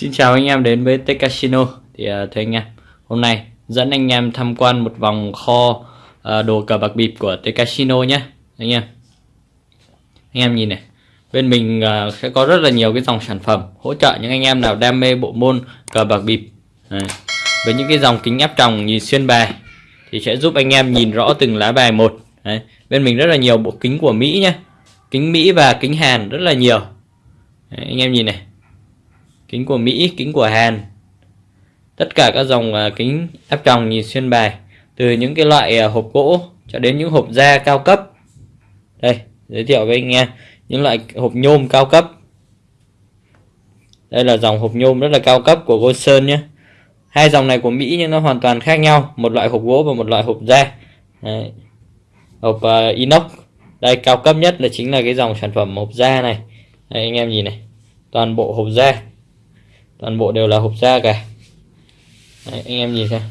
Xin chào anh em đến với Tech Casino. Thì uh, thưa anh em hôm nay dẫn anh em tham quan một vòng kho uh, đồ cờ bạc bịp của Tech Casino nhé anh em. Anh em nhìn này bên mình uh, sẽ có rất là nhiều cái dòng sản phẩm hỗ trợ những anh em nào đam mê bộ môn cờ bạc bịp. Đấy. với những cái dòng kính áp tròng nhìn xuyên bài thì sẽ giúp anh em nhìn rõ từng lá bài một. Đấy. bên mình rất là nhiều bộ kính của Mỹ nhé kính Mỹ và kính Hàn rất là nhiều. Đấy, anh em nhìn này. Kính của Mỹ, kính của Hàn. Tất cả các dòng uh, kính áp tròng nhìn xuyên bài từ những cái loại uh, hộp gỗ cho đến những hộp da cao cấp. Đây giới thiệu với anh em những loại hộp nhôm cao cấp. Đây là dòng hộp nhôm rất là cao cấp của Goldson nhé. Hai dòng này của Mỹ nhưng nó hoàn toàn khác nhau. Một loại hộp gỗ và một loại hộp da. Đấy. hộp uh, inox. Đây cao cấp nhất là chính là cái dòng sản phẩm hộp da này. Đây, anh em nhìn này. Toàn bộ hộp da. Toàn bộ đều là hộp da cả. Đấy, anh em nhìn xem.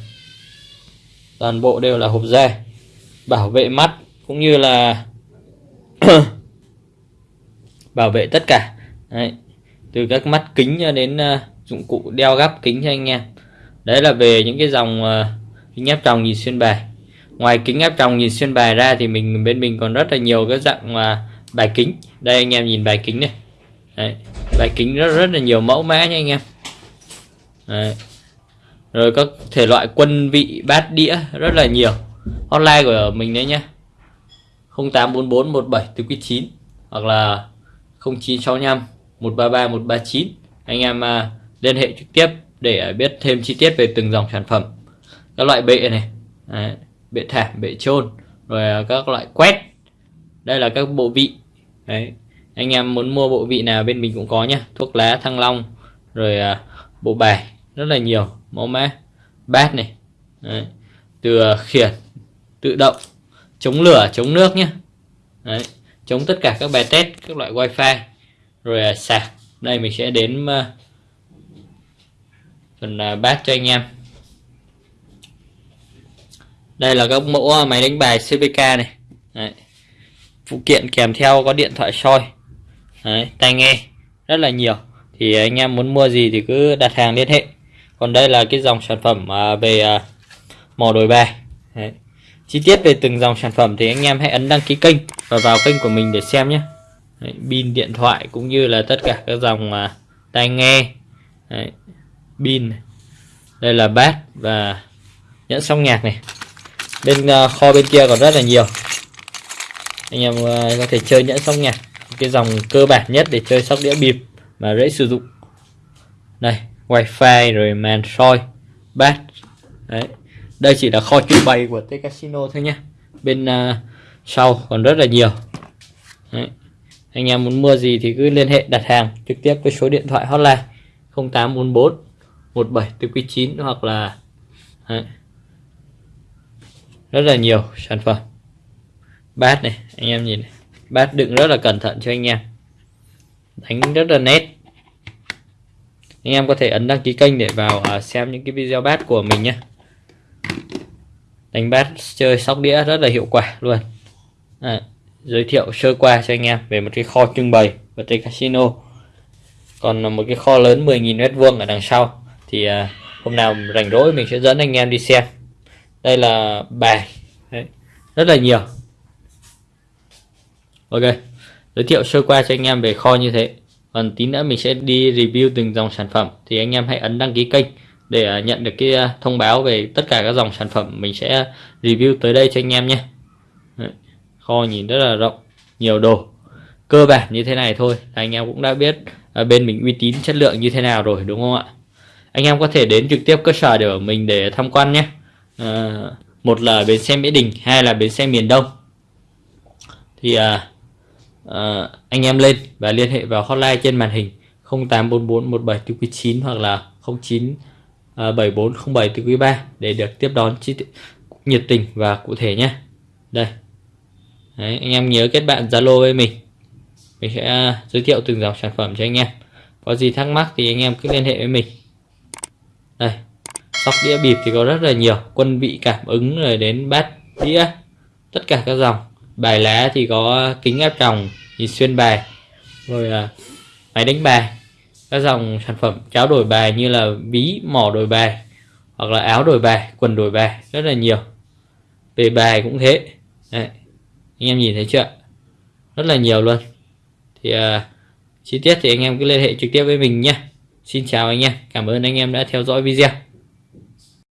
Toàn bộ đều là hộp da. Bảo vệ mắt cũng như là bảo vệ tất cả. Đấy. từ các mắt kính cho đến uh, dụng cụ đeo gắp kính cho anh em. Đấy là về những cái dòng uh, kính áp tròng nhìn xuyên bài. Ngoài kính áp tròng nhìn xuyên bài ra thì mình bên mình còn rất là nhiều cái dạng uh, bài kính. Đây anh em nhìn bài kính này. Đấy. bài kính rất rất là nhiều mẫu mã nha anh em. Đấy. rồi các thể loại quân vị bát đĩa rất là nhiều. Hotline của mình đấy nhá. 0844 17 từ quý 9 hoặc là 0965 133 139 anh em à, liên hệ trực tiếp để à, biết thêm chi tiết về từng dòng sản phẩm. Các loại bệ này đấy, bệ thảm bệ trôn rồi à, các loại quét. Đây là các bộ vị. Đấy anh em muốn mua bộ vị nào bên mình cũng có nhá. Thuốc lá thăng long rồi bộ bài rất là nhiều. Mẫu mã bát này Đấy. từ khiển tự động chống lửa chống nước nhé Đấy chống tất cả các bài test các loại wifi. Rồi à, sạc. Đây mình sẽ đến uh, phần uh, bát cho anh em. Đây là các mẫu à, máy đánh bài CVK này. Đấy. phụ kiện kèm theo có điện thoại soi. Đấy. tai nghe. Rất là nhiều. Thì anh em muốn mua gì thì cứ đặt hàng liên hệ. Còn đây là cái dòng sản phẩm về mò đồi bài. Đấy chi tiết về từng dòng sản phẩm thì anh em hãy ấn đăng ký kênh và vào kênh của mình để xem nhé. Đấy, pin điện thoại cũng như là tất cả các dòng à, tai nghe. Đấy, pin đây là bát và nhẫn song nhạc này. Bên uh, kho bên kia còn rất là nhiều. Anh em uh, có thể chơi nhẫn song nhạc cái dòng cơ bản nhất để chơi sóc đĩa bịp mà dễ sử dụng. Đây wifi rồi màn soi bát đấy đây chỉ là kho trưng bày của T Casino thôi nhé bên uh, sau còn rất là nhiều đấy. anh em muốn mua gì thì cứ liên hệ đặt hàng trực tiếp với số điện thoại hotline 0844 17 hoặc là đấy. rất là nhiều sản phẩm bát này anh em nhìn này. bát đựng rất là cẩn thận cho anh em đánh rất là nét anh em có thể ấn đăng ký kênh để vào à, xem những cái video bát của mình nhé đánh bát chơi sóc đĩa rất là hiệu quả luôn. À, giới thiệu sơ qua cho anh em về một cái kho trưng bày của trên Casino. Còn một cái kho lớn 10.000 mét vuông ở đằng sau. Thì à, hôm nào rảnh rỗi mình sẽ dẫn anh em đi xem. Đây là bài. Đấy, rất là nhiều. Ok giới thiệu sơ qua cho anh em về kho như thế. Còn tí nữa mình sẽ đi review từng dòng sản phẩm. Thì anh em hãy ấn đăng ký kênh để à, nhận được cái à, thông báo về tất cả các dòng sản phẩm mình sẽ review tới đây cho anh em nhé. Kho nhìn rất là rộng nhiều đồ. Cơ bản như thế này thôi anh em cũng đã biết à, bên mình uy tín chất lượng như thế nào rồi đúng không ạ? Anh em có thể đến trực tiếp cơ sở để mình để tham quan nhé. À, một là bến xe Mỹ Đình hai là bến xe miền Đông. Thì à, à, anh em lên và liên hệ vào hotline trên màn hình 0844 17 9 hoặc là 09 À, 74 07 quý 3 để được tiếp đón chi nhiệt tình và cụ thể nhé. Đây. Đấy, anh em nhớ kết bạn Zalo với mình. Mình sẽ à, giới thiệu từng dòng sản phẩm cho anh em. Có gì thắc mắc thì anh em cứ liên hệ với mình. Đây. Sóc đĩa bịp thì có rất là nhiều quân vị cảm ứng rồi đến bát đĩa tất cả các dòng. Bài lá thì có kính áp tròng nhìn xuyên bài rồi à, máy đánh bài các dòng sản phẩm cháo đổi bài như là ví mỏ đổi bài hoặc là áo đổi bài quần đổi bài rất là nhiều. Về bài cũng thế. Đấy. anh em nhìn thấy chưa? Rất là nhiều luôn. Thì uh, chi tiết thì anh em cứ liên hệ trực tiếp với mình nhé. Xin chào anh em. Cảm ơn anh em đã theo dõi video.